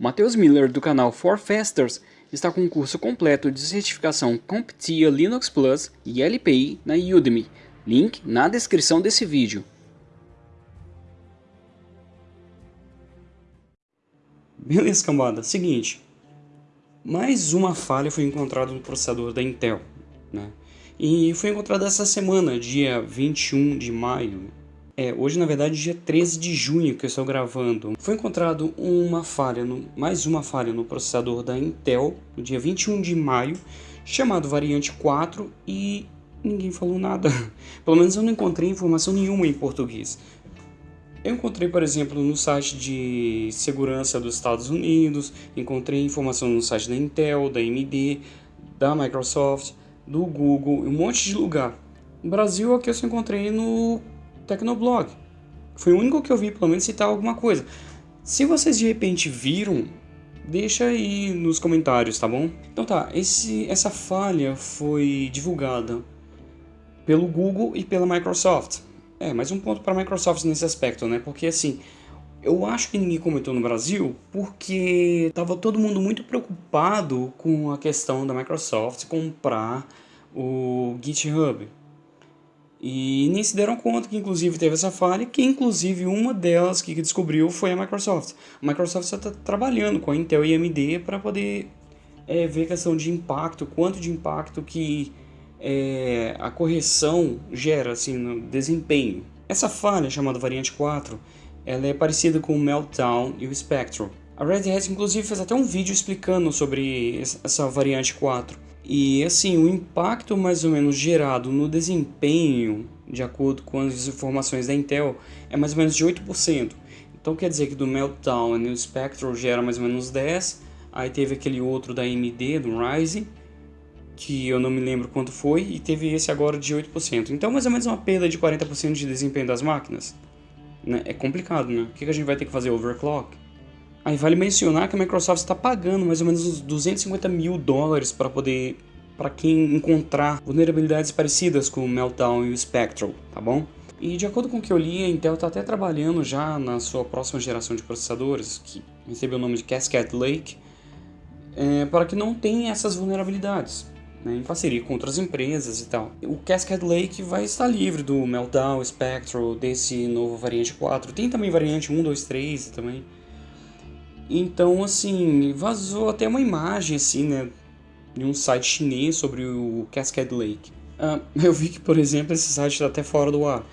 Matheus Miller do canal For Fasters está com um curso completo de certificação CompTIA Linux Plus e LPI na Udemy. Link na descrição desse vídeo. Beleza, cambada. Seguinte, mais uma falha foi encontrada no processador da Intel, né? E foi encontrada essa semana, dia 21 de maio, é, hoje na verdade dia 13 de junho que eu estou gravando. Foi encontrado uma falha, no, mais uma falha no processador da Intel, no dia 21 de maio, chamado variante 4 e ninguém falou nada. Pelo menos eu não encontrei informação nenhuma em português. Eu encontrei, por exemplo, no site de segurança dos Estados Unidos, encontrei informação no site da Intel, da AMD, da Microsoft, do Google, um monte de lugar. No Brasil, aqui eu só encontrei no Tecnoblog. Foi o único que eu vi, pelo menos, citar alguma coisa. Se vocês de repente viram, deixa aí nos comentários, tá bom? Então tá, esse, essa falha foi divulgada pelo Google e pela Microsoft. É, mais um ponto para a Microsoft nesse aspecto, né? Porque assim, eu acho que ninguém comentou no Brasil porque estava todo mundo muito preocupado com a questão da Microsoft comprar o GitHub. E nem se deram conta que inclusive teve essa falha, que inclusive uma delas que descobriu foi a Microsoft. A Microsoft está trabalhando com a Intel e AMD para poder é, ver a questão de impacto, quanto de impacto que é, a correção gera assim, no desempenho. Essa falha, chamada variante 4, ela é parecida com o Meltdown e o Spectrum. A Red Hat inclusive fez até um vídeo explicando sobre essa variante 4 e assim, o impacto mais ou menos gerado no desempenho, de acordo com as informações da Intel, é mais ou menos de 8%. Então quer dizer que do Meltdown e no Spectrum gera mais ou menos 10%, aí teve aquele outro da AMD, do Ryzen, que eu não me lembro quanto foi, e teve esse agora de 8%. Então mais ou menos uma perda de 40% de desempenho das máquinas. Né? É complicado, né? O que a gente vai ter que fazer? Overclock? Aí vale mencionar que a Microsoft está pagando mais ou menos uns 250 mil dólares para poder para quem encontrar vulnerabilidades parecidas com o Meltdown e o Spectral, tá bom? E de acordo com o que eu li, a Intel está até trabalhando já na sua próxima geração de processadores, que recebeu o nome de Cascade Lake, é, para que não tenha essas vulnerabilidades, né, em parceria com outras empresas e tal. O Cascade Lake vai estar livre do Meltdown, Spectral, desse novo variante 4. Tem também variante 1, 2, 3 também. Então, assim, vazou até uma imagem, assim, né, de um site chinês sobre o Cascade Lake. Uh, eu vi que, por exemplo, esse site está até fora do ar.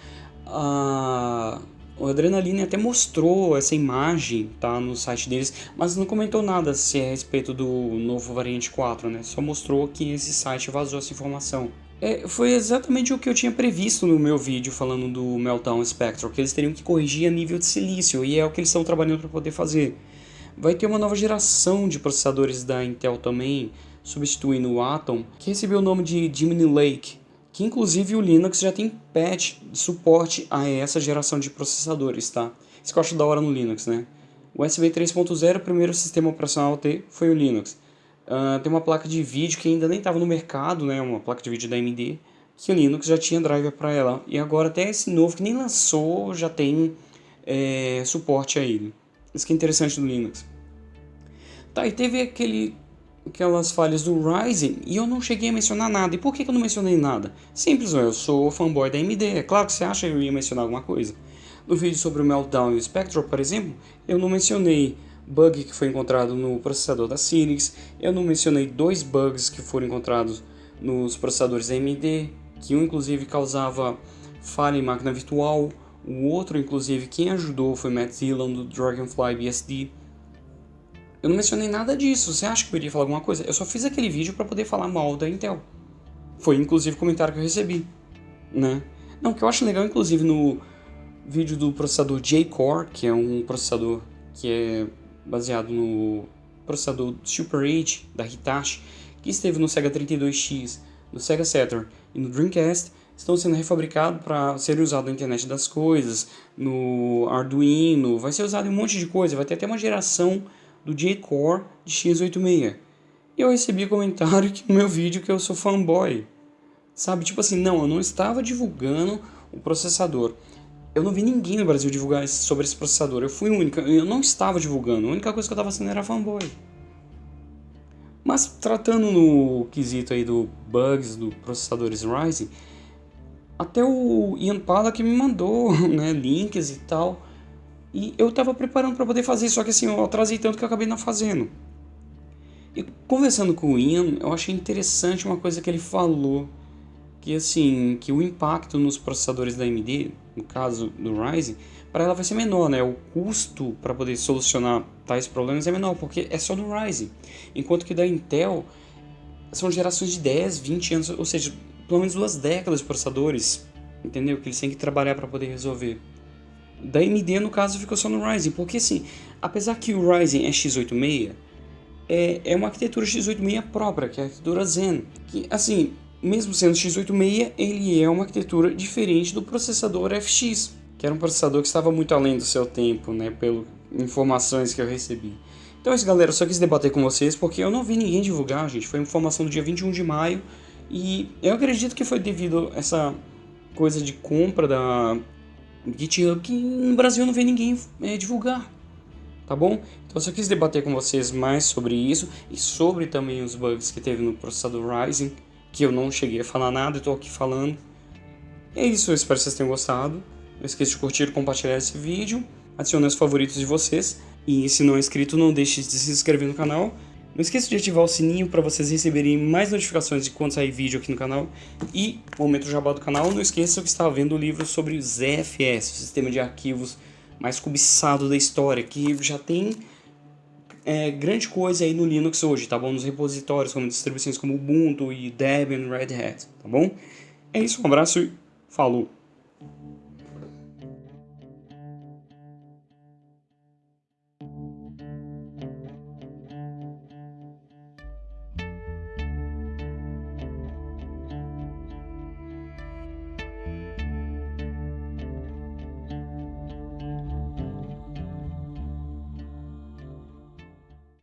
Uh, o Adrenaline até mostrou essa imagem tá, no site deles, mas não comentou nada se é a respeito do novo variante 4, né? Só mostrou que esse site vazou essa informação. É, foi exatamente o que eu tinha previsto no meu vídeo falando do Meltdown Spectrum, que eles teriam que corrigir a nível de silício, e é o que eles estão trabalhando para poder fazer. Vai ter uma nova geração de processadores da Intel também, substituindo o Atom, que recebeu o nome de Gemini Lake, que inclusive o Linux já tem patch de suporte a essa geração de processadores, tá? Isso que eu acho da hora no Linux, né? O USB 3.0, o primeiro sistema operacional a ter foi o Linux. Uh, tem uma placa de vídeo que ainda nem estava no mercado, né? Uma placa de vídeo da AMD, que o Linux já tinha driver para ela. E agora até esse novo que nem lançou já tem é, suporte a ele. Isso que é interessante do Linux. Tá, e teve aquele, aquelas falhas do Ryzen e eu não cheguei a mencionar nada. E por que, que eu não mencionei nada? Simples, eu sou fanboy da AMD. É claro que você acha que eu ia mencionar alguma coisa. No vídeo sobre o Meltdown e o Spectral, por exemplo, eu não mencionei bug que foi encontrado no processador da Cynix, eu não mencionei dois bugs que foram encontrados nos processadores AMD, que um inclusive causava falha em máquina virtual, o outro, inclusive, quem ajudou foi Matt Dillon do Dragonfly BSD. Eu não mencionei nada disso, você acha que eu iria falar alguma coisa? Eu só fiz aquele vídeo para poder falar mal da Intel. Foi inclusive o comentário que eu recebi, né? Não, o que eu acho legal, inclusive, no vídeo do processador J-Core, que é um processador que é baseado no processador Super 8 da Hitachi, que esteve no Sega 32X, no Sega Saturn e no Dreamcast, estão sendo refabricados para serem usados na internet das coisas, no Arduino, vai ser usado em um monte de coisa, vai ter até uma geração do J-Core de x86. E eu recebi comentário aqui no meu vídeo que eu sou fanboy. Sabe, tipo assim, não, eu não estava divulgando o processador. eu não vi ninguém no Brasil divulgar sobre esse processador. Eu fui o único, eu não estava divulgando. A única coisa que eu estava fazendo era fanboy. Mas tratando no quesito aí do bugs do processadores Ryzen, até o Ian Pala que me mandou né, links e tal. E eu estava preparando para poder fazer, só que assim, eu atrasei tanto que eu acabei não fazendo. E conversando com o Ian, eu achei interessante uma coisa que ele falou, que assim, que o impacto nos processadores da AMD, no caso do Ryzen, para ela vai ser menor, né? O custo para poder solucionar tais problemas é menor, porque é só no Ryzen. Enquanto que da Intel são gerações de 10, 20 anos, ou seja, pelo menos duas décadas de processadores, entendeu? Que eles têm que trabalhar para poder resolver. Da AMD, no caso, ficou só no Ryzen, porque assim, apesar que o Ryzen é x86, é, é uma arquitetura x86 própria, que é a arquitetura Zen, que assim, mesmo sendo x86, ele é uma arquitetura diferente do processador FX, que era um processador que estava muito além do seu tempo, né, pelas informações que eu recebi. Então é isso, galera, eu só quis debater com vocês porque eu não vi ninguém divulgar, gente. Foi informação do dia 21 de maio e eu acredito que foi devido a essa coisa de compra da GitHub que no Brasil não vi ninguém é, divulgar, tá bom? Então eu só quis debater com vocês mais sobre isso e sobre também os bugs que teve no processador Ryzen, que eu não cheguei a falar nada e estou aqui falando. É isso, eu espero que vocês tenham gostado. Não esqueça de curtir e compartilhar esse vídeo. Adicione os favoritos de vocês. E se não é inscrito, não deixe de se inscrever no canal. Não esqueça de ativar o sininho para vocês receberem mais notificações de quando sair vídeo aqui no canal. E, momento jabá do canal, não esqueça que está vendo o livro sobre ZFS, o sistema de arquivos mais cobiçado da história, que já tem é, grande coisa aí no Linux hoje, tá bom? Nos repositórios, como distribuições como Ubuntu e Debian, Red Hat, tá bom? É isso, um abraço e falou!